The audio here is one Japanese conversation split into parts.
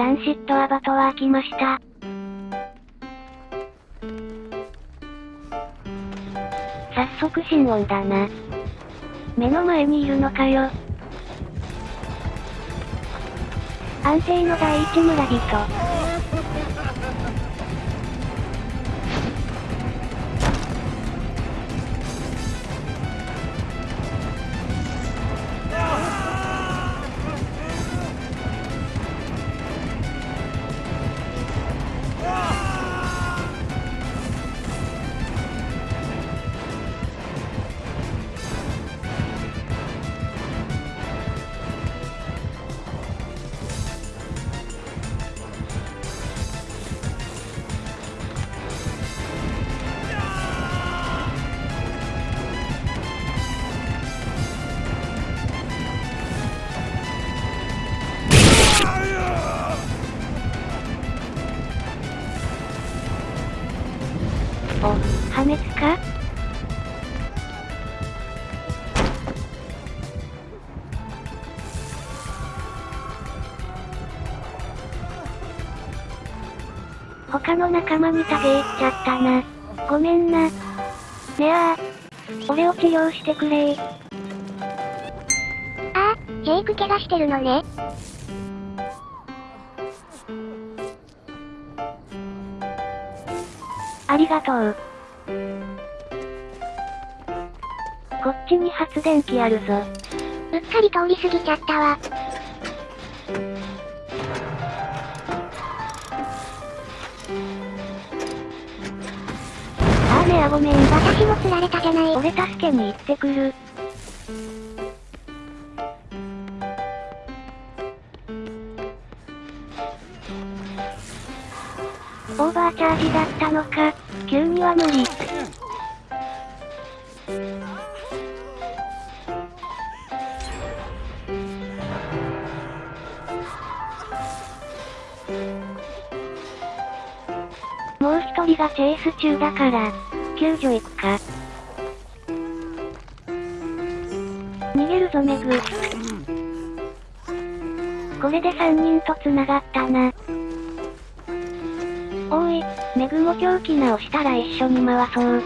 ランシットアバトは開きました。早速心音だな。目の前にいるのかよ。安定の第一村人。他の仲間にタゲ行っちゃったな。ごめんな。ねあ俺を治療してくれああ、ジェイク怪我してるのね。ありがとう。こっちに発電機あるぞ。うっかり通り過ぎちゃったわ。あごめん。私も釣られたじゃない。俺助けに行ってくる。オーバーチャージだったのか。急には無理。もう一人がチェイス中だから、救助行くか。逃げるぞメグ。これで3人と繋がったな。おい、メグも狂気直したら一緒に回そう。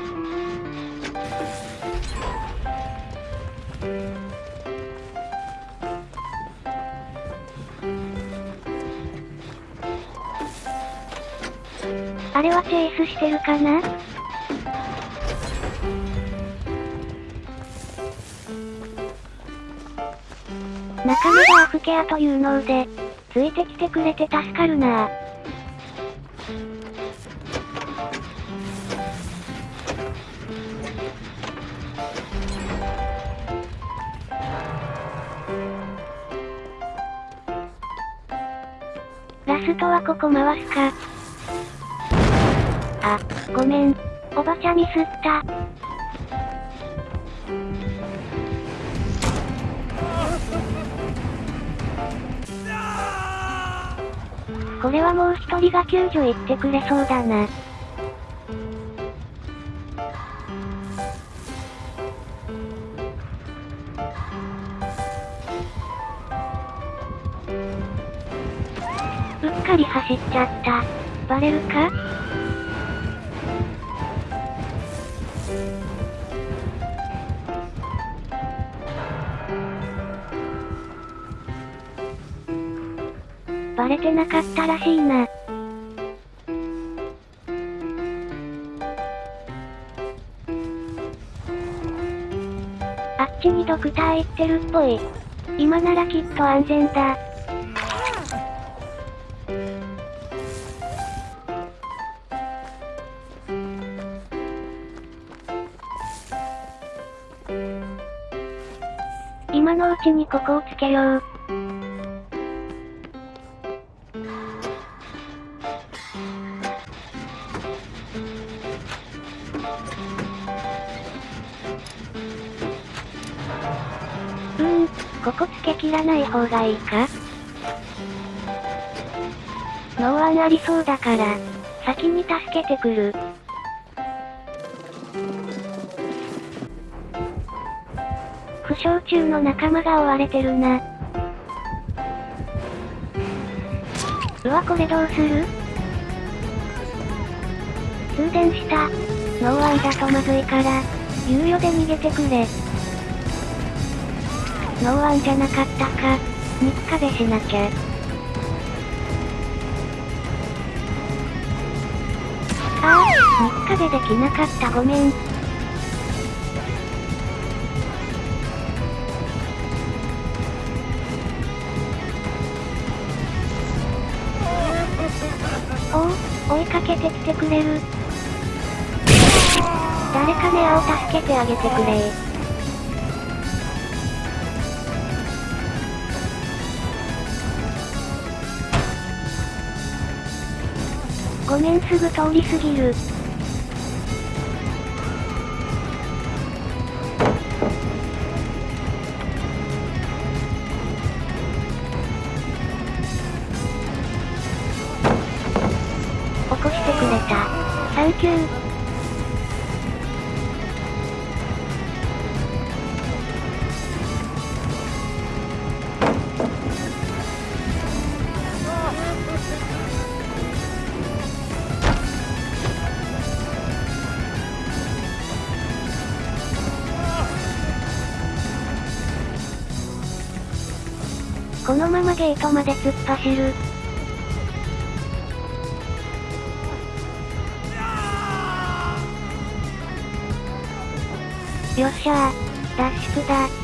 あれはチェイスしてるかな？仲間がアフケアというので、ついてきてくれて助かるなぁラストはここ回すか。あ、ごめん。おばちゃミスった。これはもう一人が救助行ってくれそうだな。うっかり走っちゃった。バレるか？バレてなかったらしいな。あっちにドクター行ってるっぽい。今ならきっと安全だ。今のうちにここをつけよう。うここつけ切らない方がいいか？ノーワンありそうだから、先に助けてくる。負傷中の仲間が追われてるな。うわこれどうする？通電した。ノーワンだとまずいから、猶予で逃げてくれ。ノーワンじゃなかったか。肉壁しなきゃ。ああ、肉壁できなかったごめん。おお、追いかけてきてくれる。誰かネアを助けてあげてくれごめんすぐ通り過ぎる。起こしてくれた。サンキュー。このままゲートまで突っ走る。よっしゃー。脱出だ。